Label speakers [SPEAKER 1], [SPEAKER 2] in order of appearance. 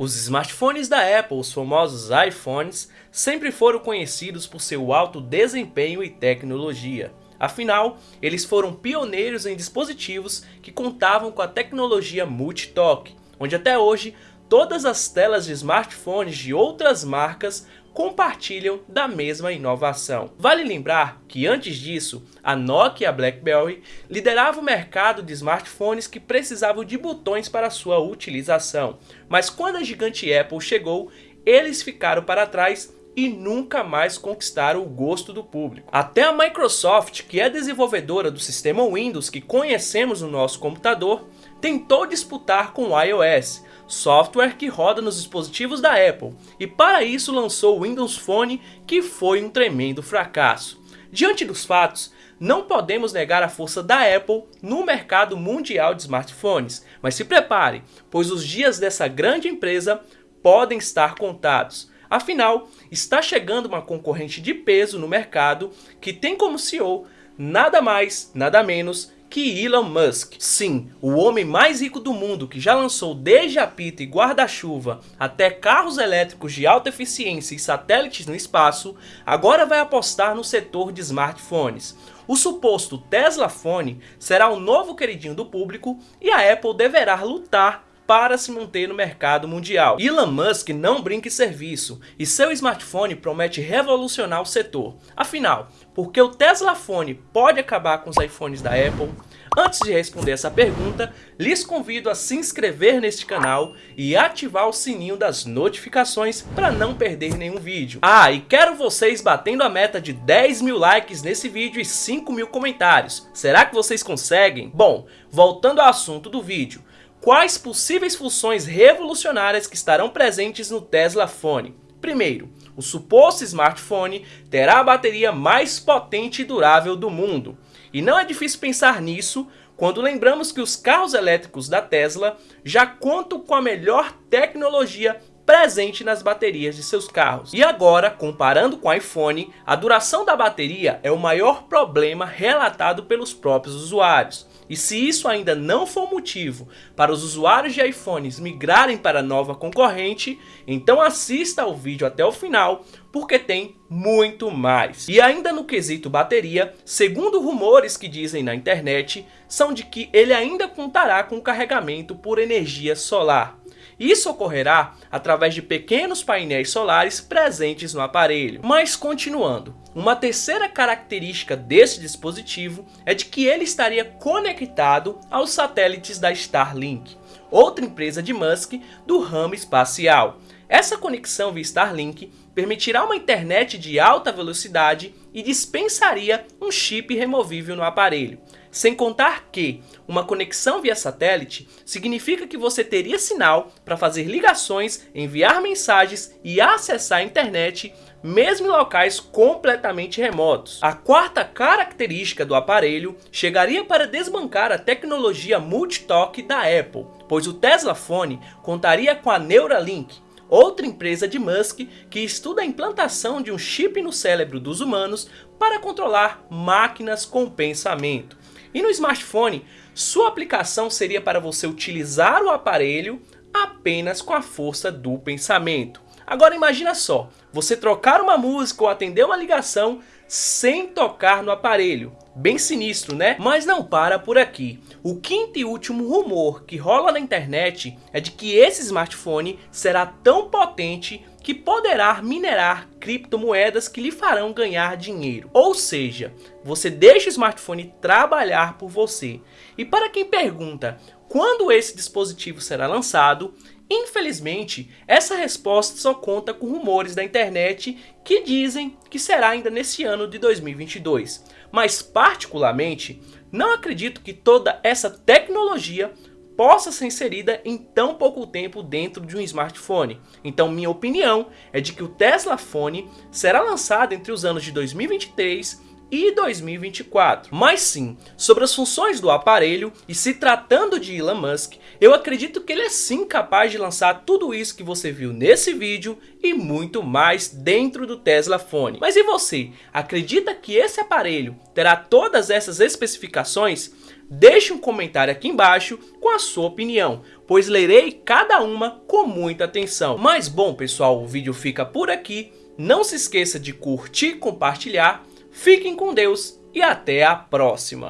[SPEAKER 1] Os smartphones da Apple, os famosos iPhones, sempre foram conhecidos por seu alto desempenho e tecnologia. Afinal, eles foram pioneiros em dispositivos que contavam com a tecnologia multi-toque, onde até hoje todas as telas de smartphones de outras marcas compartilham da mesma inovação. Vale lembrar que antes disso, a Nokia e a BlackBerry lideravam o mercado de smartphones que precisavam de botões para sua utilização, mas quando a gigante Apple chegou, eles ficaram para trás e nunca mais conquistaram o gosto do público. Até a Microsoft, que é desenvolvedora do sistema Windows que conhecemos no nosso computador, tentou disputar com o iOS, software que roda nos dispositivos da Apple, e para isso lançou o Windows Phone, que foi um tremendo fracasso. Diante dos fatos, não podemos negar a força da Apple no mercado mundial de smartphones, mas se prepare, pois os dias dessa grande empresa podem estar contados. Afinal, está chegando uma concorrente de peso no mercado que tem como CEO nada mais, nada menos que Elon Musk. Sim, o homem mais rico do mundo que já lançou desde apito e guarda-chuva até carros elétricos de alta eficiência e satélites no espaço, agora vai apostar no setor de smartphones. O suposto Tesla Phone será o novo queridinho do público e a Apple deverá lutar para se manter no mercado mundial. Elon Musk não brinca em serviço e seu smartphone promete revolucionar o setor. Afinal, por que o Tesla Phone pode acabar com os iPhones da Apple? Antes de responder essa pergunta, lhes convido a se inscrever neste canal e ativar o sininho das notificações para não perder nenhum vídeo. Ah, e quero vocês batendo a meta de 10 mil likes nesse vídeo e 5 mil comentários. Será que vocês conseguem? Bom, voltando ao assunto do vídeo, Quais possíveis funções revolucionárias que estarão presentes no Tesla Phone? Primeiro, o suposto smartphone terá a bateria mais potente e durável do mundo. E não é difícil pensar nisso quando lembramos que os carros elétricos da Tesla já contam com a melhor tecnologia presente nas baterias de seus carros. E agora, comparando com o iPhone, a duração da bateria é o maior problema relatado pelos próprios usuários. E se isso ainda não for motivo para os usuários de iPhones migrarem para a nova concorrente, então assista ao vídeo até o final, porque tem muito mais. E ainda no quesito bateria, segundo rumores que dizem na internet, são de que ele ainda contará com carregamento por energia solar. Isso ocorrerá através de pequenos painéis solares presentes no aparelho. Mas continuando, uma terceira característica desse dispositivo é de que ele estaria conectado aos satélites da Starlink, outra empresa de Musk do ramo espacial. Essa conexão via Starlink permitirá uma internet de alta velocidade e dispensaria um chip removível no aparelho. Sem contar que uma conexão via satélite significa que você teria sinal para fazer ligações, enviar mensagens e acessar a internet mesmo em locais completamente remotos. A quarta característica do aparelho chegaria para desbancar a tecnologia multitalk da Apple, pois o Tesla Phone contaria com a Neuralink, outra empresa de Musk que estuda a implantação de um chip no cérebro dos humanos para controlar máquinas com pensamento. E no smartphone, sua aplicação seria para você utilizar o aparelho apenas com a força do pensamento. Agora imagina só, você trocar uma música ou atender uma ligação sem tocar no aparelho. Bem sinistro, né? Mas não para por aqui. O quinto e último rumor que rola na internet é de que esse smartphone será tão potente que poderá minerar criptomoedas que lhe farão ganhar dinheiro. Ou seja, você deixa o smartphone trabalhar por você. E para quem pergunta quando esse dispositivo será lançado, Infelizmente, essa resposta só conta com rumores da internet que dizem que será ainda nesse ano de 2022. Mas particularmente, não acredito que toda essa tecnologia possa ser inserida em tão pouco tempo dentro de um smartphone. Então minha opinião é de que o Tesla Phone será lançado entre os anos de 2023 e 2024. Mas sim, sobre as funções do aparelho e se tratando de Elon Musk, eu acredito que ele é sim capaz de lançar tudo isso que você viu nesse vídeo e muito mais dentro do Tesla Phone. Mas e você? Acredita que esse aparelho terá todas essas especificações? Deixe um comentário aqui embaixo com a sua opinião, pois lerei cada uma com muita atenção. Mas bom pessoal, o vídeo fica por aqui. Não se esqueça de curtir e compartilhar. Fiquem com Deus e até a próxima.